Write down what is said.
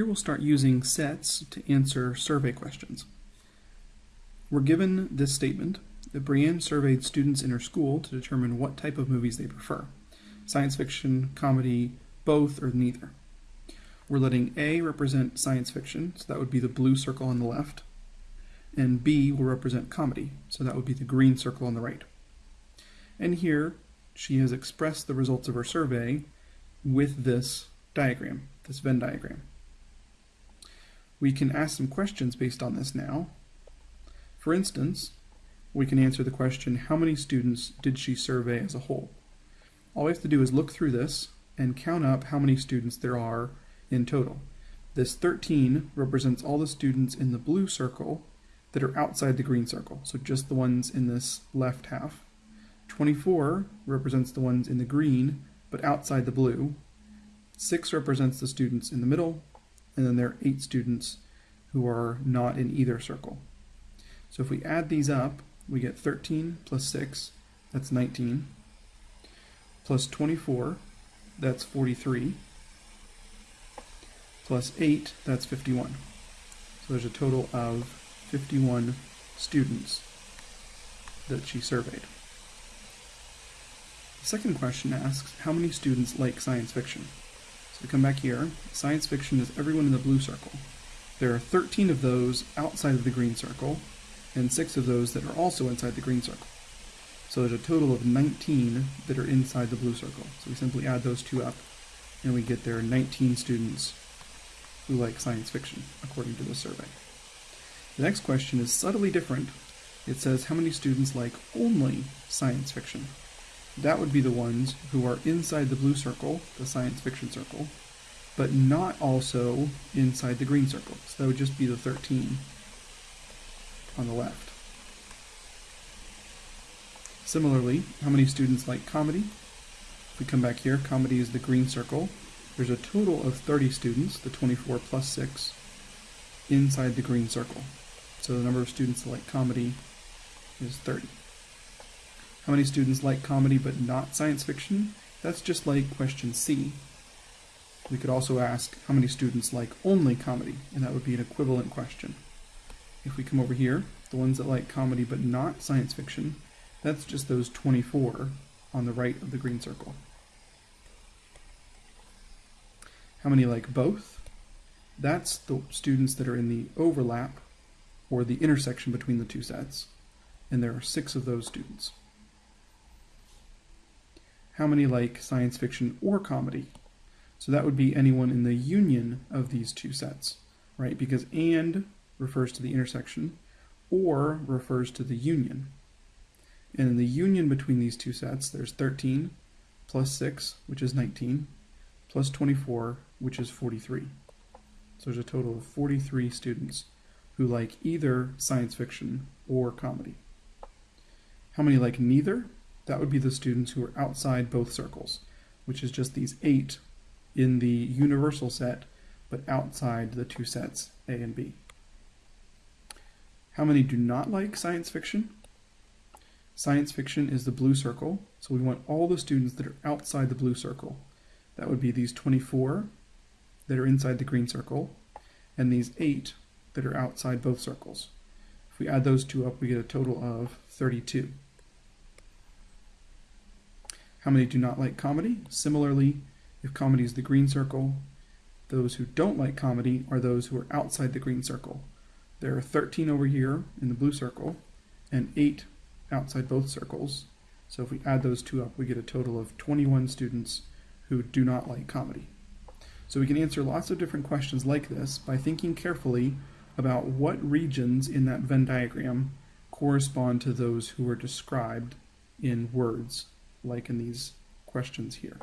Here we'll start using sets to answer survey questions. We're given this statement that Brienne surveyed students in her school to determine what type of movies they prefer. Science fiction, comedy, both, or neither. We're letting A represent science fiction, so that would be the blue circle on the left, and B will represent comedy, so that would be the green circle on the right. And here, she has expressed the results of her survey with this diagram, this Venn diagram. We can ask some questions based on this now. For instance, we can answer the question, how many students did she survey as a whole? All we have to do is look through this and count up how many students there are in total. This 13 represents all the students in the blue circle that are outside the green circle, so just the ones in this left half. 24 represents the ones in the green, but outside the blue. 6 represents the students in the middle, and then there are 8 students who are not in either circle. So if we add these up, we get 13 plus 6, that's 19, plus 24, that's 43, plus 8, that's 51. So there's a total of 51 students that she surveyed. The second question asks, how many students like science fiction? We come back here, science fiction is everyone in the blue circle. There are 13 of those outside of the green circle, and 6 of those that are also inside the green circle. So there's a total of 19 that are inside the blue circle. So we simply add those two up, and we get there are 19 students who like science fiction, according to the survey. The next question is subtly different. It says how many students like only science fiction? That would be the ones who are inside the blue circle, the science fiction circle, but not also inside the green circle. So that would just be the 13 on the left. Similarly, how many students like comedy? If we come back here, comedy is the green circle. There's a total of 30 students, the 24 plus 6, inside the green circle. So the number of students that like comedy is 30. How many students like comedy but not science fiction? That's just like question C. We could also ask how many students like only comedy, and that would be an equivalent question. If we come over here, the ones that like comedy but not science fiction, that's just those 24 on the right of the green circle. How many like both? That's the students that are in the overlap or the intersection between the two sets, and there are six of those students how many like science fiction or comedy? So that would be anyone in the union of these two sets, right? Because and refers to the intersection, or refers to the union. And in the union between these two sets, there's 13 plus 6, which is 19, plus 24, which is 43. So there's a total of 43 students who like either science fiction or comedy. How many like neither? That would be the students who are outside both circles, which is just these eight in the universal set, but outside the two sets, A and B. How many do not like science fiction? Science fiction is the blue circle, so we want all the students that are outside the blue circle. That would be these 24 that are inside the green circle, and these 8 that are outside both circles. If we add those two up, we get a total of 32. How many do not like comedy? Similarly, if comedy is the green circle, those who don't like comedy are those who are outside the green circle. There are 13 over here in the blue circle and 8 outside both circles. So if we add those two up, we get a total of 21 students who do not like comedy. So we can answer lots of different questions like this by thinking carefully about what regions in that Venn diagram correspond to those who are described in words like in these questions here.